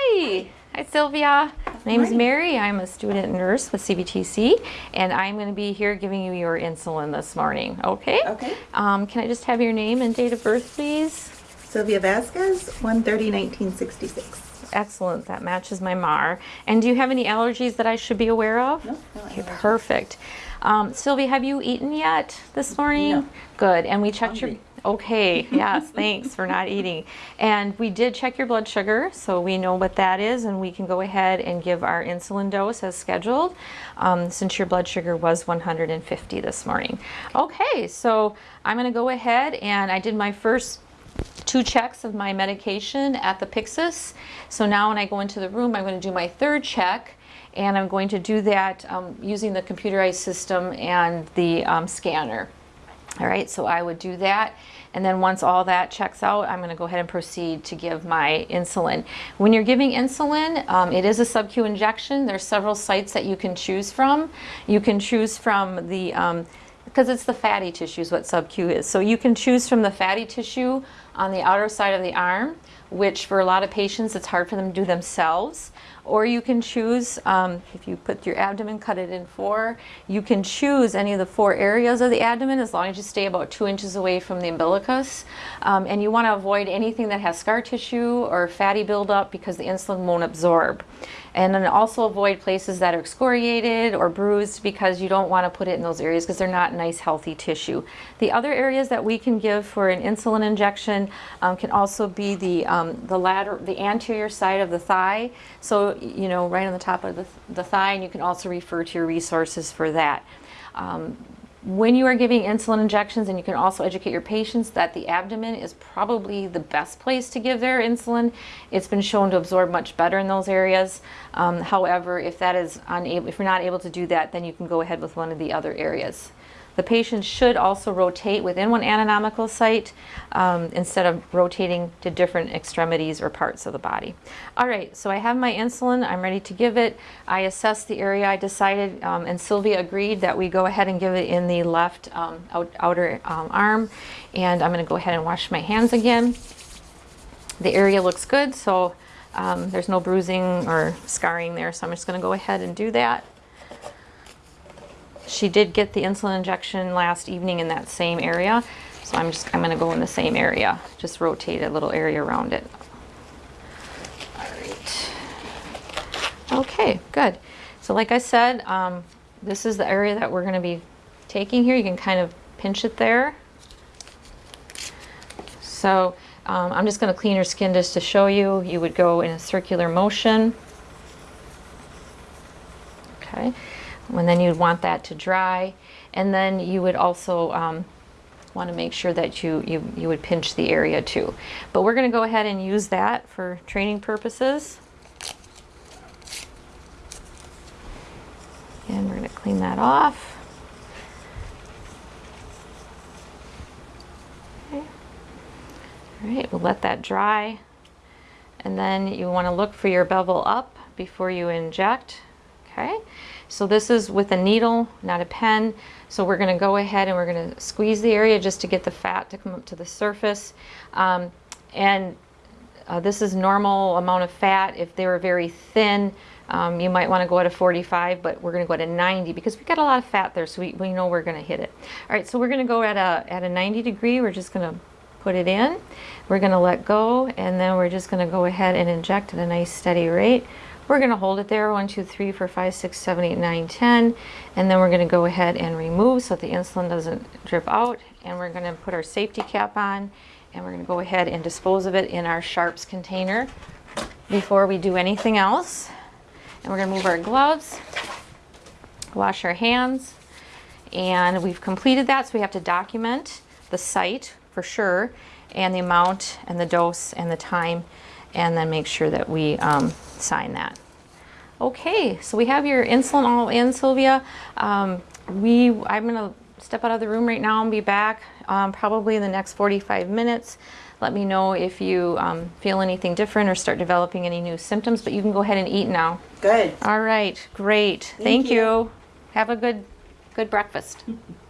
Hi. Hi, Sylvia. My name is Mary. I'm a student nurse with CVTC, and I'm going to be here giving you your insulin this morning. Okay? Okay. Um, can I just have your name and date of birth, please? Sylvia Vasquez, 130 1966. Excellent. That matches my MAR. And do you have any allergies that I should be aware of? No, no Okay, allergies. perfect. Um, Sylvia, have you eaten yet this morning? No. Good. And we checked your. Okay. Yes. thanks for not eating. And we did check your blood sugar, so we know what that is, and we can go ahead and give our insulin dose as scheduled, um, since your blood sugar was 150 this morning. Okay. So I'm going to go ahead and I did my first two checks of my medication at the Pyxis. So now when I go into the room, I'm going to do my third check and I'm going to do that um, using the computerized system and the um, scanner. All right, so I would do that. And then once all that checks out, I'm going to go ahead and proceed to give my insulin. When you're giving insulin, um, it is a sub-Q injection. There's several sites that you can choose from. You can choose from the um, because it's the fatty tissue is what sub-Q is. So you can choose from the fatty tissue on the outer side of the arm, which for a lot of patients, it's hard for them to do themselves. Or you can choose, um, if you put your abdomen, cut it in four, you can choose any of the four areas of the abdomen as long as you stay about two inches away from the umbilicus. Um, and you want to avoid anything that has scar tissue or fatty buildup because the insulin won't absorb. And then also avoid places that are excoriated or bruised because you don't want to put it in those areas because they're not nice healthy tissue. The other areas that we can give for an insulin injection um, can also be the, um, the lateral, the anterior side of the thigh. So, you know, right on the top of the, the thigh and you can also refer to your resources for that. Um, when you are giving insulin injections, and you can also educate your patients that the abdomen is probably the best place to give their insulin. It's been shown to absorb much better in those areas. Um, however, if that is unable, if you're not able to do that, then you can go ahead with one of the other areas. The patient should also rotate within one anatomical site um, instead of rotating to different extremities or parts of the body. All right, so I have my insulin. I'm ready to give it. I assessed the area. I decided, um, and Sylvia agreed that we go ahead and give it in the left um, out, outer um, arm. And I'm going to go ahead and wash my hands again. The area looks good, so um, there's no bruising or scarring there. So I'm just going to go ahead and do that. She did get the insulin injection last evening in that same area. So I'm just, I'm gonna go in the same area. Just rotate a little area around it. All right. Okay, good. So like I said, um, this is the area that we're gonna be taking here. You can kind of pinch it there. So um, I'm just gonna clean your skin just to show you. You would go in a circular motion. Okay and then you'd want that to dry. And then you would also um, want to make sure that you, you you would pinch the area too. But we're going to go ahead and use that for training purposes. And we're going to clean that off. Okay. all right we'll let that dry. And then you want to look for your bevel up before you inject. Okay so this is with a needle, not a pen. So we're going to go ahead and we're going to squeeze the area just to get the fat to come up to the surface. Um, and uh, this is normal amount of fat. If they were very thin, um, you might want to go at a 45, but we're going to go at a 90 because we've got a lot of fat there, so we, we know we're going to hit it. All right, so we're going to go at a, at a 90 degree. We're just going to put it in. We're going to let go, and then we're just going to go ahead and inject at a nice steady rate. We're going to hold it there, one, two, three, four, five, six, seven, eight, nine, ten, and then we're going to go ahead and remove so that the insulin doesn't drip out, and we're going to put our safety cap on, and we're going to go ahead and dispose of it in our sharps container before we do anything else. And we're going to move our gloves, wash our hands, and we've completed that, so we have to document the site for sure, and the amount, and the dose, and the time, and then make sure that we um, sign that. Okay, so we have your insulin all in, Sylvia. Um, we, I'm gonna step out of the room right now and be back um, probably in the next 45 minutes. Let me know if you um, feel anything different or start developing any new symptoms, but you can go ahead and eat now. Good. All right, great. Thank, Thank you. you. Have a good, good breakfast.